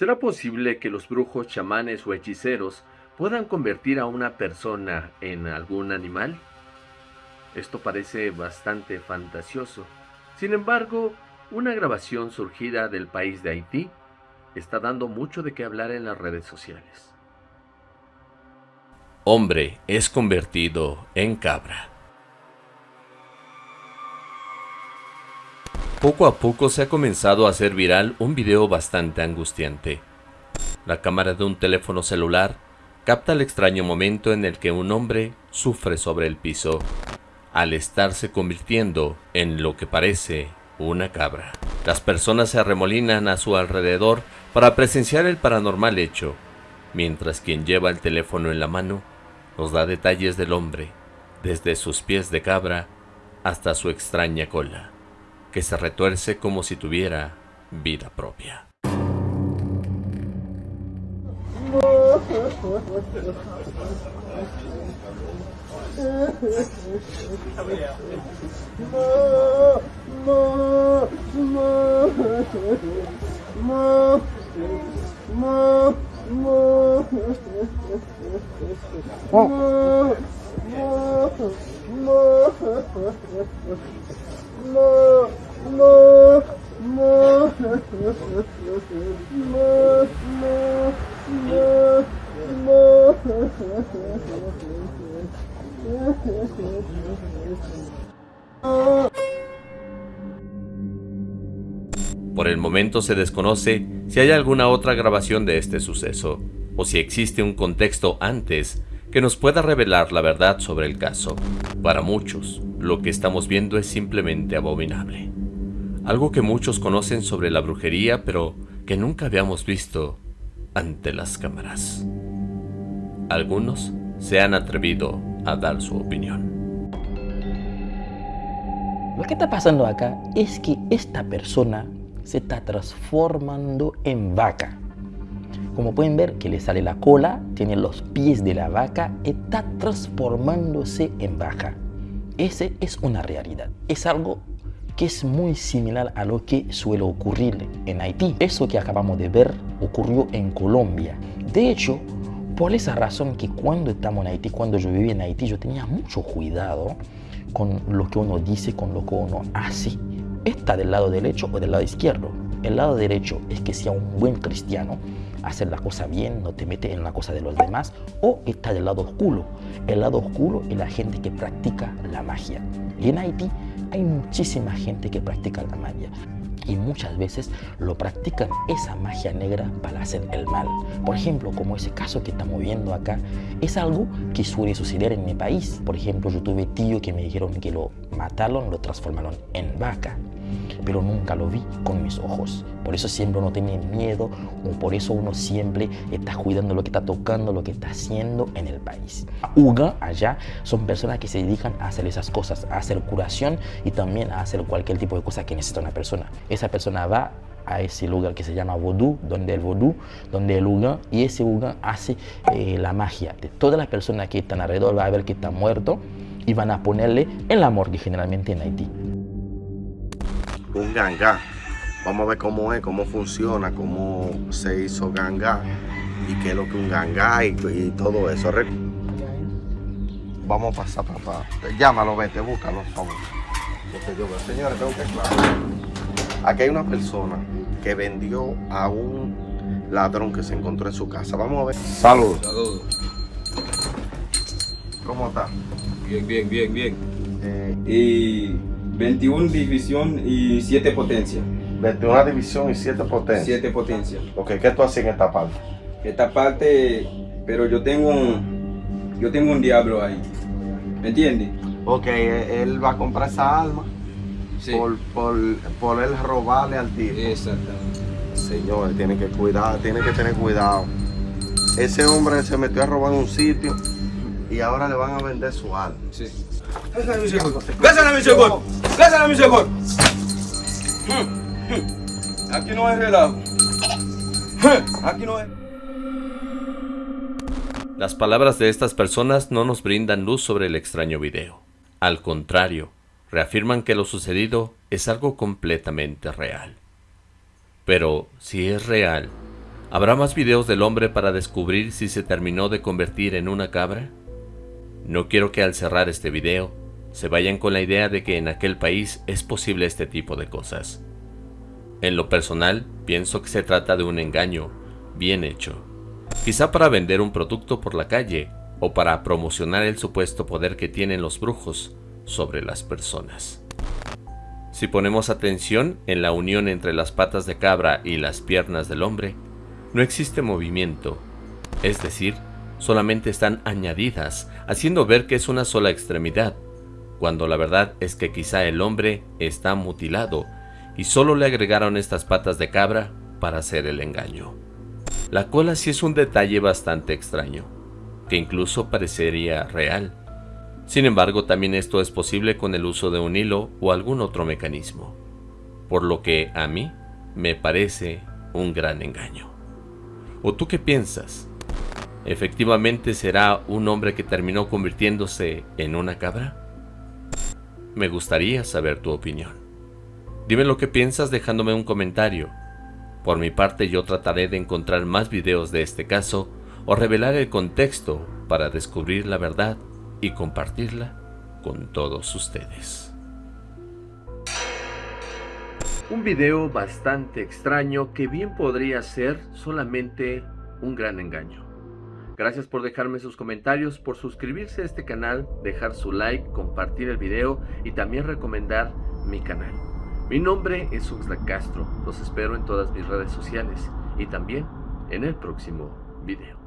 ¿Será posible que los brujos, chamanes o hechiceros puedan convertir a una persona en algún animal? Esto parece bastante fantasioso. Sin embargo, una grabación surgida del país de Haití está dando mucho de qué hablar en las redes sociales. Hombre es convertido en cabra. Poco a poco se ha comenzado a hacer viral un video bastante angustiante. La cámara de un teléfono celular capta el extraño momento en el que un hombre sufre sobre el piso, al estarse convirtiendo en lo que parece una cabra. Las personas se arremolinan a su alrededor para presenciar el paranormal hecho, mientras quien lleva el teléfono en la mano nos da detalles del hombre, desde sus pies de cabra hasta su extraña cola que se retuerce como si tuviera vida propia. Por el momento se desconoce si hay alguna otra grabación de este suceso, o si existe un contexto antes que nos pueda revelar la verdad sobre el caso. Para muchos, lo que estamos viendo es simplemente abominable. Algo que muchos conocen sobre la brujería, pero que nunca habíamos visto ante las cámaras. Algunos se han atrevido a dar su opinión. Lo que está pasando acá es que esta persona se está transformando en vaca. Como pueden ver que le sale la cola, tiene los pies de la vaca, está transformándose en vaca. Ese es una realidad. Es algo que es muy similar a lo que suele ocurrir en Haití. Eso que acabamos de ver ocurrió en Colombia. De hecho, por esa razón que cuando estamos en Haití, cuando yo vivía en Haití, yo tenía mucho cuidado con lo que uno dice, con lo que uno hace. Está del lado derecho o del lado izquierdo. El lado derecho es que sea un buen cristiano, hacer la cosa bien, no te metes en la cosa de los demás, o está del lado oscuro. El lado oscuro es la gente que practica la magia. Y en Haití hay muchísima gente que practica la magia y muchas veces lo practican esa magia negra para hacer el mal. Por ejemplo, como ese caso que estamos viendo acá, es algo que suele suceder en mi país. Por ejemplo, yo tuve tío que me dijeron que lo mataron, lo transformaron en vaca pero nunca lo vi con mis ojos. Por eso siempre uno tiene miedo, o por eso uno siempre está cuidando lo que está tocando, lo que está haciendo en el país. Uga, allá, son personas que se dedican a hacer esas cosas, a hacer curación y también a hacer cualquier tipo de cosa que necesita una persona. Esa persona va a ese lugar que se llama Vodú, donde el Vodú, donde el Uga, y ese Uga hace eh, la magia. De todas las personas que están alrededor va a ver que está muerto y van a ponerle en la morgue generalmente en Haití un ganga. Vamos a ver cómo es, cómo funciona, cómo se hizo ganga y qué es lo que un ganga y, todo eso. Vamos a pasar, papá. Llámalo, vete, búscalo, por favor. Señores, tengo que aclarar. Aquí hay una persona que vendió a un ladrón que se encontró en su casa. Vamos a ver. Salud. Salud. ¿Cómo está? Bien, bien, bien, bien. Eh, y 21 división y 7 potencia. 21 división y 7 potencia. 7 potencia. Ok, ¿qué tú haces en esta parte? Esta parte, pero yo tengo un, yo tengo un diablo ahí. ¿Me entiendes? Ok, él va a comprar esa alma sí. por, por, por él robarle al tipo. Exactamente. Señor, tiene que cuidar, tiene que tener cuidado. Ese hombre se metió a robar un sitio y ahora le van a vender su alma. Sí. Gracias a mi Señor. Gracias a mi Señor. Aquí no hay relajo. Aquí no hay. Las palabras de estas personas no nos brindan luz sobre el extraño video. Al contrario, reafirman que lo sucedido es algo completamente real. Pero si es real, ¿Habrá más videos del hombre para descubrir si se terminó de convertir en una cabra? No quiero que al cerrar este video se vayan con la idea de que en aquel país es posible este tipo de cosas. En lo personal, pienso que se trata de un engaño bien hecho. Quizá para vender un producto por la calle o para promocionar el supuesto poder que tienen los brujos sobre las personas. Si ponemos atención en la unión entre las patas de cabra y las piernas del hombre, no existe movimiento, es decir, solamente están añadidas, haciendo ver que es una sola extremidad, cuando la verdad es que quizá el hombre está mutilado y solo le agregaron estas patas de cabra para hacer el engaño. La cola sí es un detalle bastante extraño, que incluso parecería real. Sin embargo, también esto es posible con el uso de un hilo o algún otro mecanismo, por lo que a mí me parece un gran engaño. ¿O tú qué piensas? ¿Efectivamente será un hombre que terminó convirtiéndose en una cabra? Me gustaría saber tu opinión. Dime lo que piensas dejándome un comentario. Por mi parte yo trataré de encontrar más videos de este caso o revelar el contexto para descubrir la verdad y compartirla con todos ustedes. Un video bastante extraño que bien podría ser solamente un gran engaño. Gracias por dejarme sus comentarios, por suscribirse a este canal, dejar su like, compartir el video y también recomendar mi canal. Mi nombre es Uxla Castro, los espero en todas mis redes sociales y también en el próximo video.